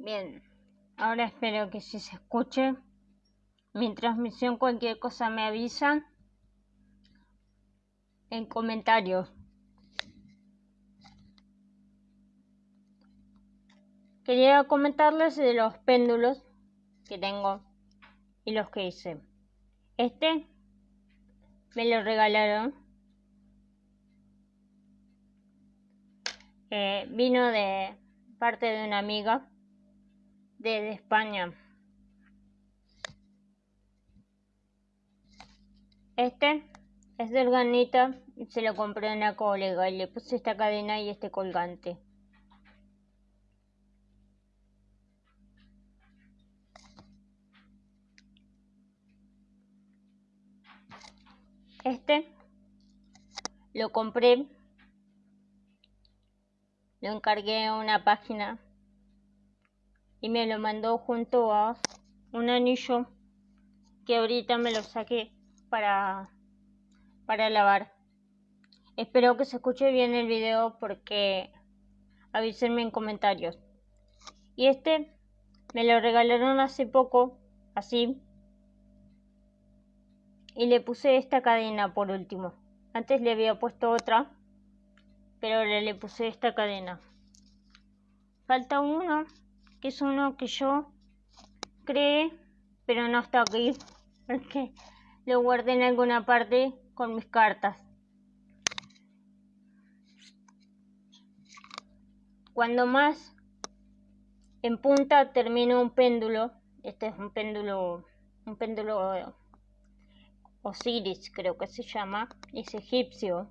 Bien, ahora espero que si se escuche mi transmisión, cualquier cosa me avisan en comentarios. Quería comentarles de los péndulos que tengo y los que hice. Este me lo regalaron. Eh, vino de parte de una amiga de, España. Este es de organita y se lo compré en la colega y le puse esta cadena y este colgante. Este lo compré, lo encargué a una página y me lo mandó junto a un anillo que ahorita me lo saqué para, para lavar. Espero que se escuche bien el video porque avísenme en comentarios. Y este me lo regalaron hace poco, así. Y le puse esta cadena por último. Antes le había puesto otra, pero ahora le puse esta cadena. Falta uno que es uno que yo creé, pero no está aquí, porque lo guardé en alguna parte con mis cartas. Cuando más en punta termino un péndulo, este es un péndulo, un péndulo Osiris creo que se llama, es egipcio.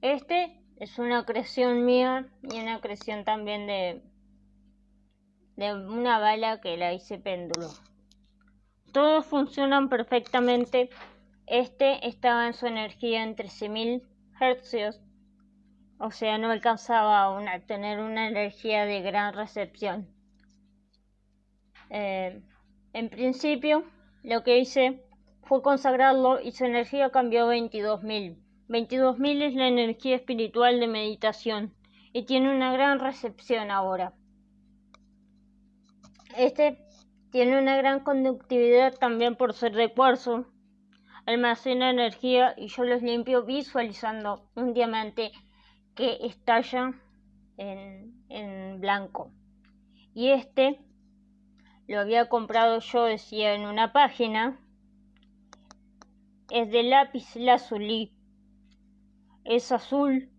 Este es una creación mía y una creación también de, de una bala que la hice péndulo. Todos funcionan perfectamente. Este estaba en su energía en 13.000 hercios, o sea, no alcanzaba a tener una energía de gran recepción. Eh, en principio, lo que hice fue consagrarlo y su energía cambió a 22.000. 22.000 es la energía espiritual de meditación y tiene una gran recepción ahora. Este tiene una gran conductividad también por ser de cuarzo. Almacena energía y yo los limpio visualizando un diamante que estalla en, blanco. Y este lo había comprado yo, decía, en una página. Es de lápiz lazuli es azul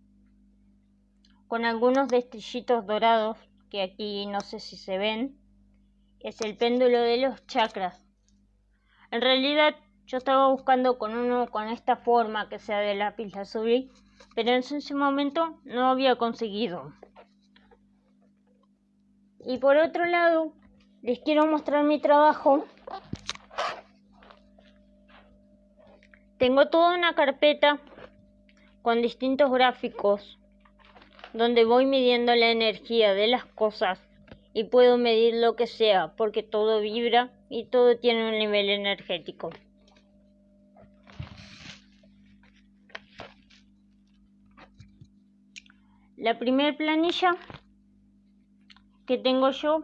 con algunos destellitos dorados que aquí no sé si se ven. Es el péndulo de los chakras. En realidad yo estaba buscando con uno con esta forma que sea de lápiz azul, pero en ese momento no había conseguido. Y por otro lado, les quiero mostrar mi trabajo. Tengo toda una carpeta con distintos gráficos donde voy midiendo la energía de las cosas y puedo medir lo que sea porque todo vibra y todo tiene un nivel energético. La primera planilla que tengo yo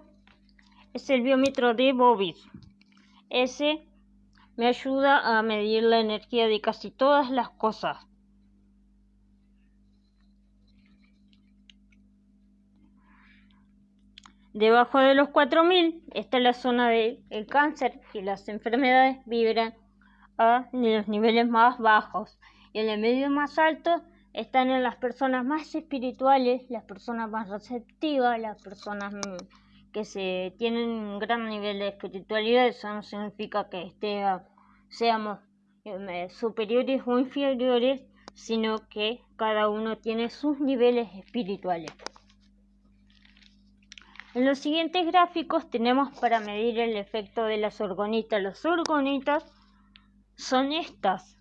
es el biómetro de Bobis. Ese me ayuda a medir la energía de casi todas las cosas. Debajo de los 4000 está la zona del cáncer y las enfermedades vibran a los niveles más bajos. Y en el medio más alto están en las personas más espirituales, las personas más receptivas, las personas mm, que se tienen un gran nivel de espiritualidad. Eso no significa que esté, seamos eh, superiores o inferiores, sino que cada uno tiene sus niveles espirituales. En los siguientes gráficos tenemos para medir el efecto de las orgonitas. Las orgonitas son estas.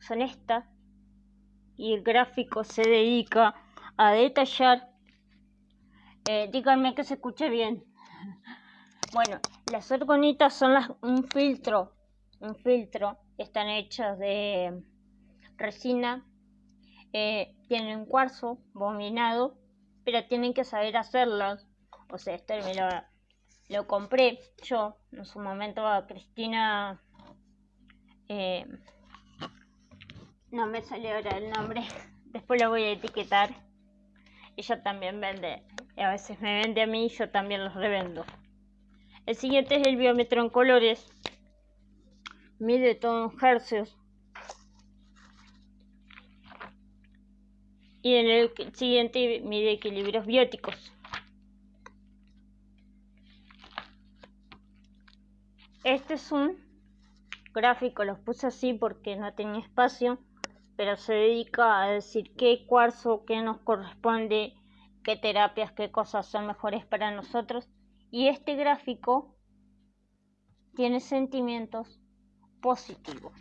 Son estas. Y el gráfico se dedica a detallar. Eh, díganme que se escuche bien. Bueno, las orgonitas son un filtro. Un filtro. Están hechas de resina. eh, tienen cuarzo bombinado, pero tienen que saber hacerlo. O sea, esto lo, compré yo en su momento a Cristina. Eh, no me salió ahora el nombre. Después lo voy a etiquetar. Ella también vende. A veces me vende a mí y yo también los revendo. El siguiente es el biómetro en colores. Mide todos hercios. Y en el siguiente mide equilibrios bióticos. Este es un gráfico, los puse así porque no tenía espacio, pero se dedica a decir qué cuarzo, qué nos corresponde, qué terapias, qué cosas son mejores para nosotros. Y este gráfico tiene sentimientos positivos.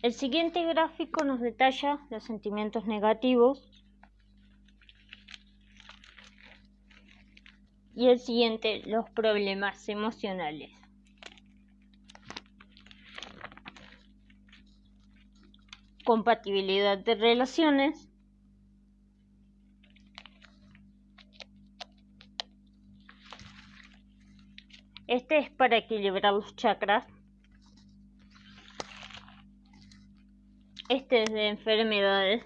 El siguiente gráfico nos detalla los sentimientos negativos y el siguiente los problemas emocionales. Compatibilidad de relaciones. Este es para equilibrar los chakras. De enfermedades.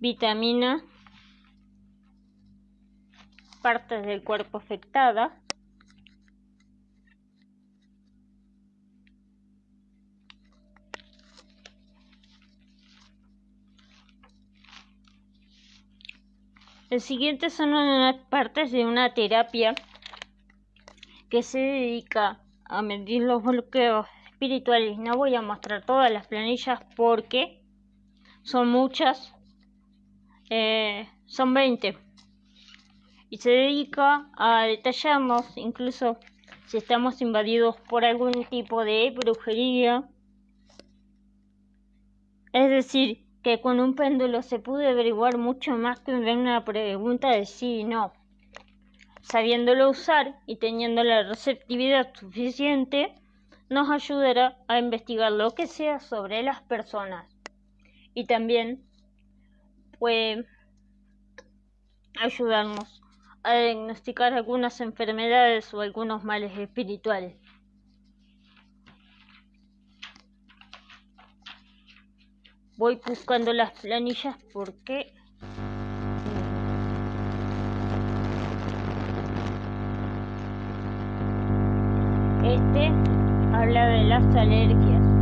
Vitamina. Partes del cuerpo afectadas. El siguiente son unas partes de una terapia que se dedica a medir los bloqueos espirituales. No voy a mostrar todas las planillas porque son muchas. Eh, son 20. Y se dedica a detallarnos incluso si estamos invadidos por algún tipo de brujería. Es decir, que con un péndulo se puede averiguar mucho más que una pregunta de sí y no sabiéndolo usar y teniendo la receptividad suficiente, nos ayudará a investigar lo que sea sobre las personas y también puede ayudarnos a diagnosticar algunas enfermedades o algunos males espirituales. Voy buscando las planillas porque habla de las alergias.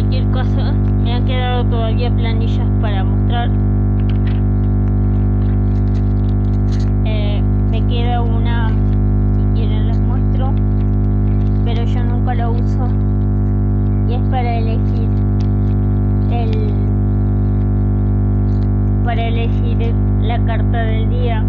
cualquier caso, me han quedado todavía planillas para mostrar. Eh, me queda una, si quieren les muestro, pero yo nunca la uso y es para elegir el para elegir la carta del día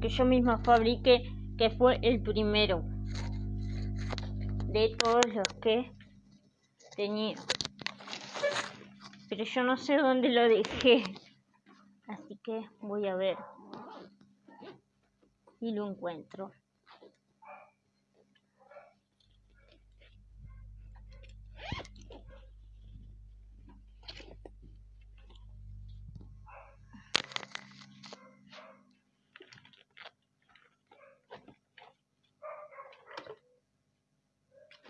que yo misma fabriqué, que fue el primero de todos los que tenía. Pero yo no sé dónde lo dejé. Así que voy a ver si lo encuentro.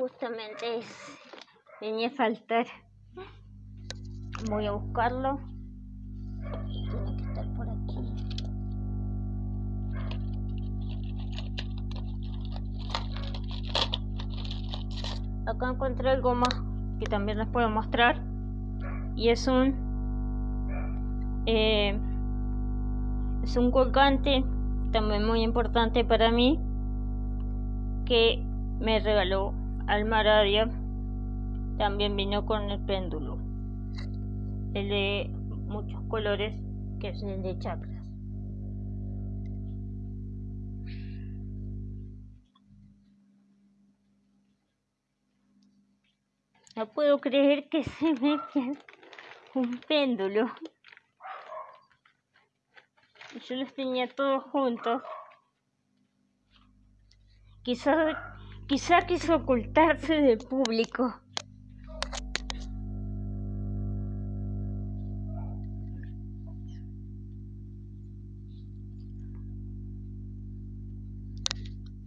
Justamente venía a faltar. Voy a buscarlo. Tiene que estar por aquí. Acá encontré algo más que también les puedo mostrar. Y es un eh, es un colgante también muy importante para mí que me regaló Almaradia también vino con el péndulo, el de muchos colores, que es el de chakras. No puedo creer que se me un péndulo. Yo los tenía todos juntos. Quizás Quizá quiso ocultarse del público.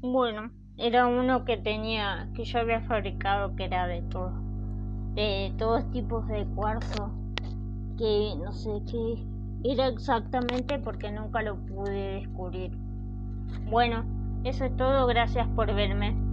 Bueno, era uno que tenía, que yo había fabricado, que era de todo, de todos tipos de cuarzo, que no sé qué era exactamente porque nunca lo pude descubrir. Bueno, eso es todo, gracias por verme.